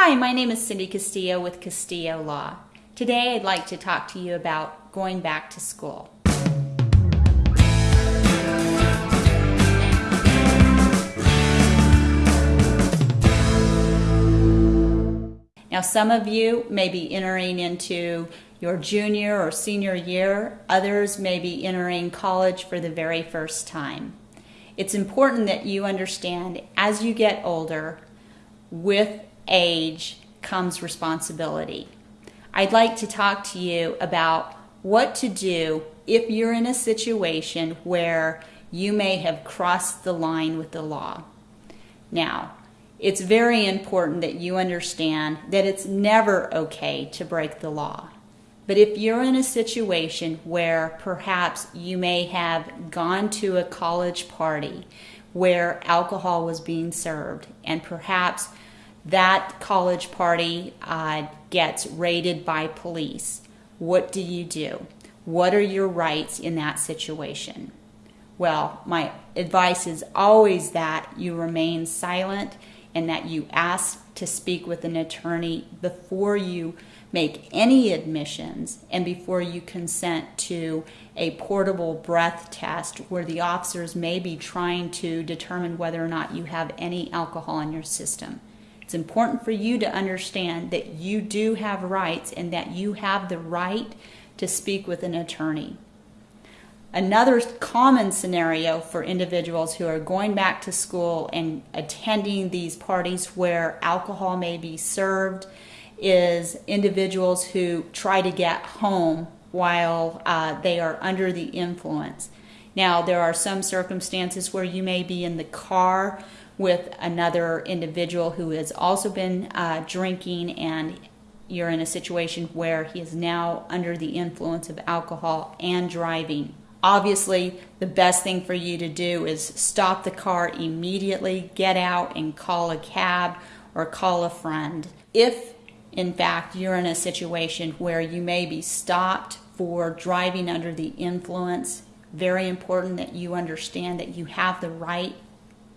Hi, my name is Cindy Castillo with Castillo Law. Today I'd like to talk to you about going back to school. Now, some of you may be entering into your junior or senior year, others may be entering college for the very first time. It's important that you understand as you get older, with age comes responsibility. I'd like to talk to you about what to do if you're in a situation where you may have crossed the line with the law. Now, it's very important that you understand that it's never okay to break the law. But if you're in a situation where perhaps you may have gone to a college party where alcohol was being served, and perhaps that college party uh, gets raided by police, what do you do? What are your rights in that situation? Well, my advice is always that you remain silent and that you ask to speak with an attorney before you make any admissions and before you consent to a portable breath test where the officers may be trying to determine whether or not you have any alcohol in your system. It's important for you to understand that you do have rights and that you have the right to speak with an attorney. Another common scenario for individuals who are going back to school and attending these parties where alcohol may be served is individuals who try to get home while uh, they are under the influence. Now, there are some circumstances where you may be in the car with another individual who has also been uh, drinking and you're in a situation where he is now under the influence of alcohol and driving. Obviously, the best thing for you to do is stop the car immediately, get out and call a cab or call a friend. If in fact, you're in a situation where you may be stopped for driving under the influence. Very important that you understand that you have the right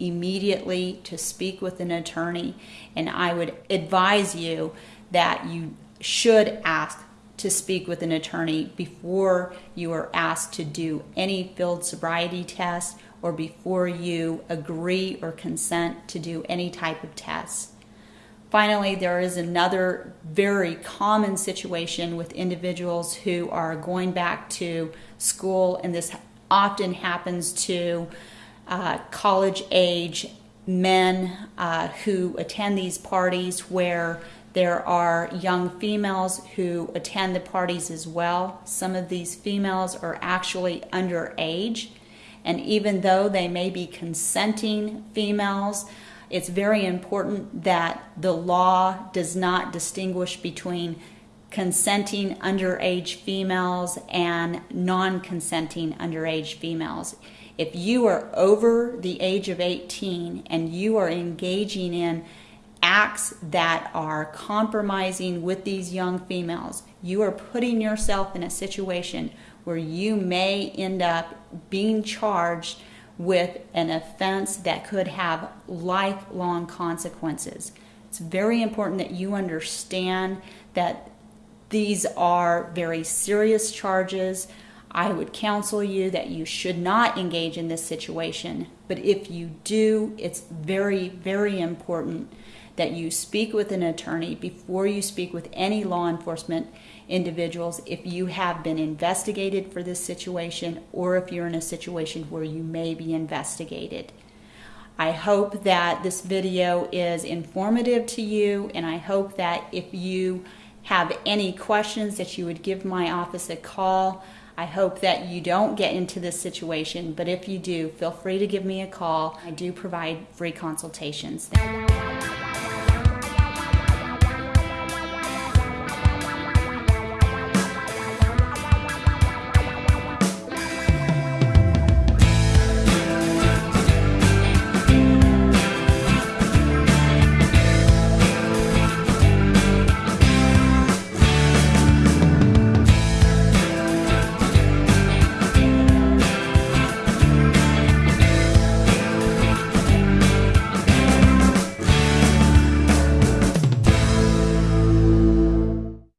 immediately to speak with an attorney, and I would advise you that you should ask to speak with an attorney before you are asked to do any field sobriety test or before you agree or consent to do any type of test. Finally, there is another very common situation with individuals who are going back to school, and this often happens to uh, college age men uh, who attend these parties where there are young females who attend the parties as well. Some of these females are actually underage, and even though they may be consenting females, it's very important that the law does not distinguish between consenting underage females and non consenting underage females. If you are over the age of 18 and you are engaging in acts that are compromising with these young females, you are putting yourself in a situation where you may end up being charged with an offense that could have lifelong consequences. It's very important that you understand that these are very serious charges. I would counsel you that you should not engage in this situation, but if you do, it's very, very important that you speak with an attorney before you speak with any law enforcement individuals if you have been investigated for this situation or if you're in a situation where you may be investigated. I hope that this video is informative to you and I hope that if you have any questions that you would give my office a call. I hope that you don't get into this situation, but if you do, feel free to give me a call. I do provide free consultations.